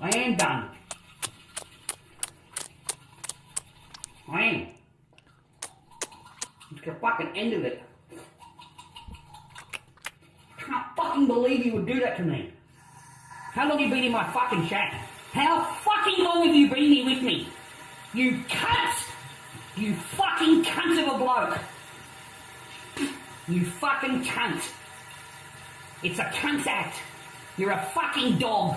I ain't done. I am. It's the fucking end of it. I can't fucking believe you would do that to me. How long have you been in my fucking shack? How fucking long have you been here with me? You cunt! You fucking cunt of a bloke! You fucking cunt! It's a cunt act! You're a fucking dog!